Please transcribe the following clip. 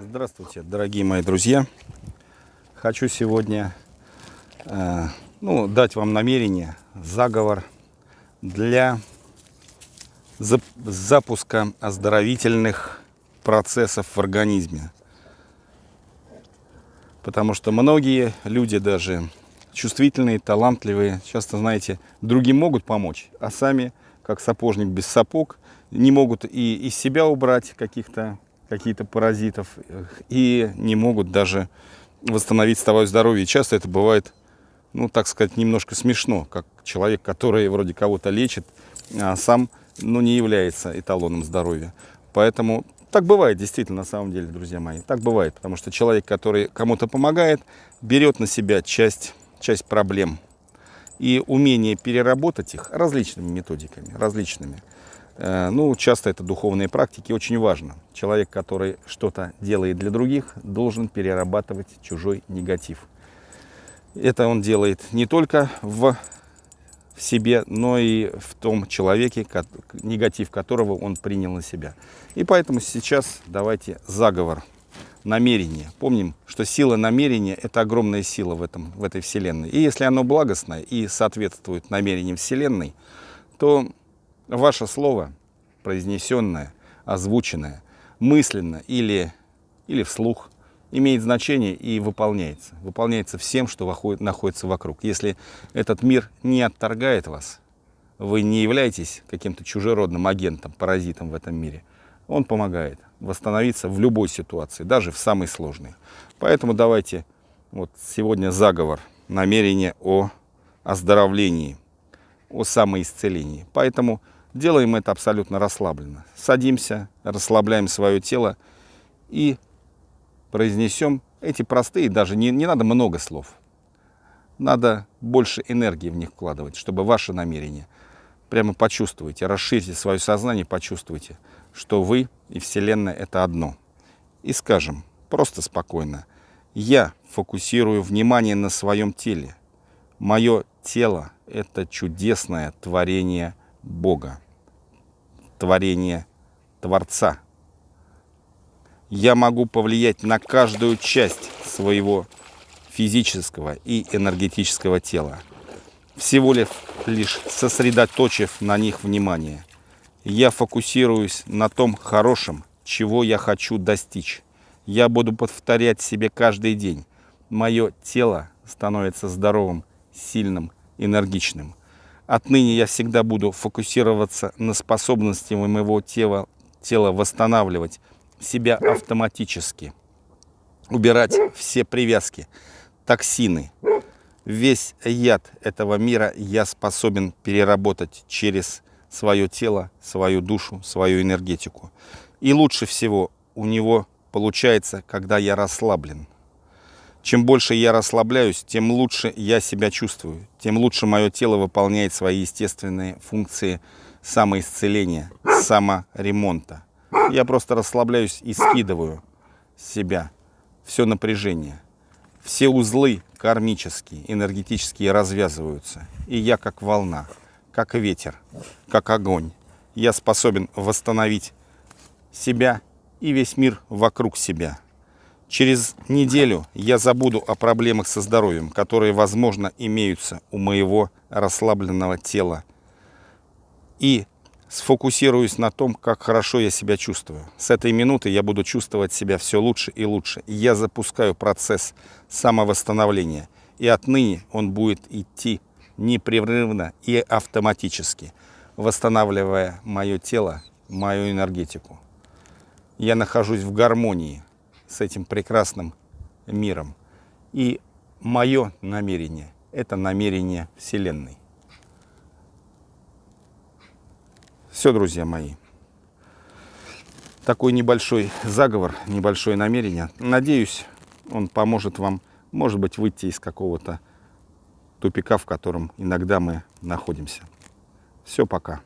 Здравствуйте, дорогие мои друзья. Хочу сегодня э, ну, дать вам намерение, заговор для зап запуска оздоровительных процессов в организме. Потому что многие люди даже чувствительные, талантливые, часто, знаете, другим могут помочь, а сами, как сапожник без сапог, не могут и из себя убрать каких-то какие-то паразитов и не могут даже восстановить свое здоровье. Часто это бывает, ну, так сказать, немножко смешно, как человек, который вроде кого-то лечит, а сам, ну, не является эталоном здоровья. Поэтому так бывает действительно, на самом деле, друзья мои. Так бывает, потому что человек, который кому-то помогает, берет на себя часть, часть проблем. И умение переработать их различными методиками, различными – Э, ну, часто это духовные практики, очень важно. Человек, который что-то делает для других, должен перерабатывать чужой негатив. Это он делает не только в, в себе, но и в том человеке, негатив которого он принял на себя. И поэтому сейчас давайте заговор, намерение. Помним, что сила намерения – это огромная сила в, этом, в этой Вселенной. И если оно благостное и соответствует намерениям Вселенной, то ваше слово, произнесенное, озвученное, мысленно или, или вслух, имеет значение и выполняется. Выполняется всем, что находится вокруг. Если этот мир не отторгает вас, вы не являетесь каким-то чужеродным агентом, паразитом в этом мире, он помогает восстановиться в любой ситуации, даже в самой сложной. Поэтому давайте вот сегодня заговор, намерение о оздоровлении, о самоисцелении. Поэтому Делаем это абсолютно расслабленно. Садимся, расслабляем свое тело и произнесем эти простые, даже не, не надо много слов. Надо больше энергии в них вкладывать, чтобы ваше намерение прямо почувствуйте, расширьте свое сознание, почувствуйте, что вы и Вселенная это одно. И скажем, просто спокойно, я фокусирую внимание на своем теле. Мое тело – это чудесное творение Бога, творение Творца. Я могу повлиять на каждую часть своего физического и энергетического тела, всего лишь сосредоточив на них внимание. Я фокусируюсь на том хорошем, чего я хочу достичь. Я буду повторять себе каждый день. Мое тело становится здоровым, сильным, энергичным. Отныне я всегда буду фокусироваться на способности моего тела, тела восстанавливать себя автоматически, убирать все привязки, токсины. Весь яд этого мира я способен переработать через свое тело, свою душу, свою энергетику. И лучше всего у него получается, когда я расслаблен. Чем больше я расслабляюсь, тем лучше я себя чувствую, тем лучше мое тело выполняет свои естественные функции самоисцеления, саморемонта. Я просто расслабляюсь и скидываю с себя все напряжение. Все узлы кармические, энергетические развязываются. И я как волна, как ветер, как огонь. Я способен восстановить себя и весь мир вокруг себя. Через неделю я забуду о проблемах со здоровьем, которые, возможно, имеются у моего расслабленного тела. И сфокусируюсь на том, как хорошо я себя чувствую. С этой минуты я буду чувствовать себя все лучше и лучше. я запускаю процесс самовосстановления. И отныне он будет идти непрерывно и автоматически, восстанавливая мое тело, мою энергетику. Я нахожусь в гармонии с этим прекрасным миром. И мое намерение – это намерение Вселенной. Все, друзья мои. Такой небольшой заговор, небольшое намерение. Надеюсь, он поможет вам, может быть, выйти из какого-то тупика, в котором иногда мы находимся. Все, пока.